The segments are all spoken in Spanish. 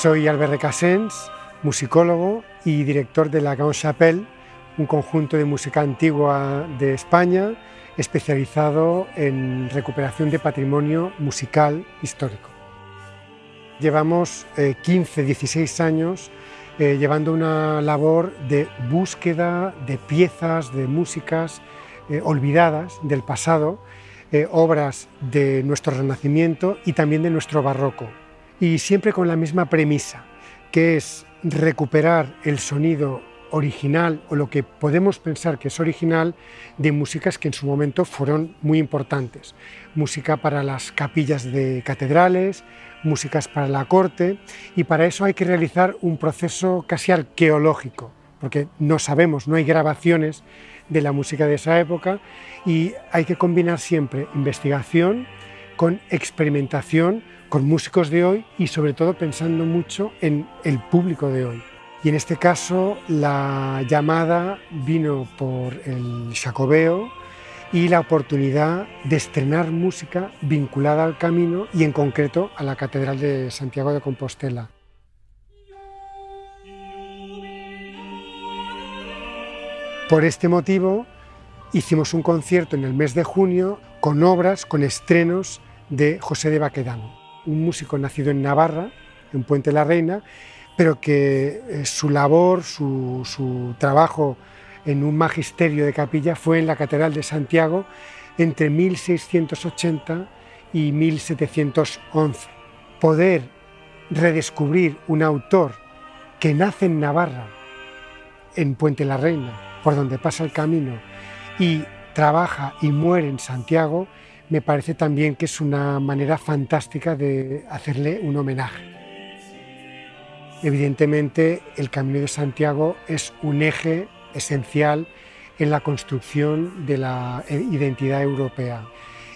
Soy Albert Recasens, musicólogo y director de la Grand Chapelle, un conjunto de música antigua de España especializado en recuperación de patrimonio musical histórico. Llevamos 15, eh, 16 años eh, llevando una labor de búsqueda de piezas, de músicas eh, olvidadas del pasado, obras de nuestro Renacimiento y también de nuestro Barroco. Y siempre con la misma premisa, que es recuperar el sonido original o lo que podemos pensar que es original de músicas que en su momento fueron muy importantes. Música para las capillas de catedrales, músicas para la corte y para eso hay que realizar un proceso casi arqueológico porque no sabemos, no hay grabaciones de la música de esa época y hay que combinar siempre investigación con experimentación, con músicos de hoy y sobre todo pensando mucho en el público de hoy. Y en este caso la llamada vino por el Jacobeo y la oportunidad de estrenar música vinculada al camino y en concreto a la Catedral de Santiago de Compostela. Por este motivo hicimos un concierto en el mes de junio con obras, con estrenos de José de Baquedano, un músico nacido en Navarra, en Puente la Reina, pero que eh, su labor, su, trabajo en un magisterio de capilla fue en la Catedral de Santiago entre 1680 y 1711. Poder redescubrir un autor que nace en Navarra, en Puente la Reina, por donde pasa el camino, y trabaja y muere en Santiago, me parece también que es una manera fantástica de hacerle un homenaje. Evidentemente, el Camino de Santiago es un eje esencial en la construcción de la eh, identidad europea.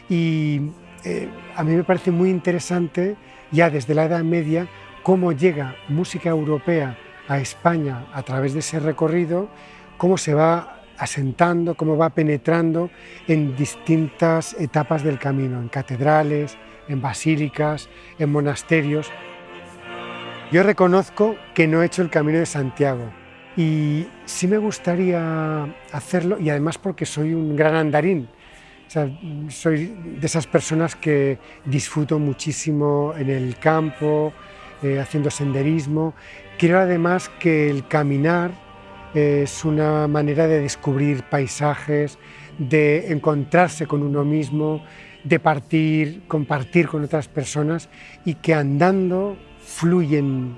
Y eh, a mí me parece muy interesante, ya desde la Edad Media, cómo llega música europea a España a través de ese recorrido, cómo se va asentando, cómo va penetrando en distintas etapas del camino, en catedrales, en basílicas, en monasterios. Yo reconozco que no he hecho el Camino de Santiago y sí me gustaría hacerlo y además porque soy un gran andarín. soy de esas personas que disfruto muchísimo en el campo, eh, haciendo senderismo. Quiero además que el caminar es una manera de descubrir paisajes, de encontrarse con uno mismo, de partir, compartir con otras personas y que andando fluyen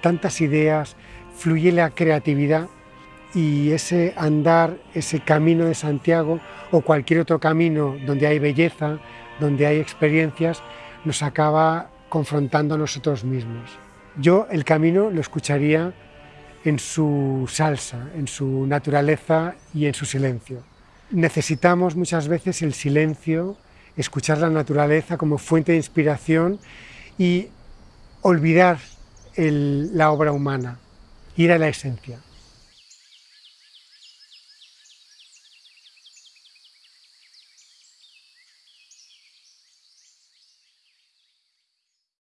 tantas ideas, fluye la creatividad y ese andar, ese camino de Santiago o cualquier otro camino donde hay belleza, donde hay experiencias, nos acaba confrontando a nosotros mismos. Yo el camino lo escucharía en su salsa, en su naturaleza y en su silencio. Necesitamos muchas veces el silencio, escuchar la naturaleza como fuente de inspiración y olvidar la obra humana, ir a la esencia.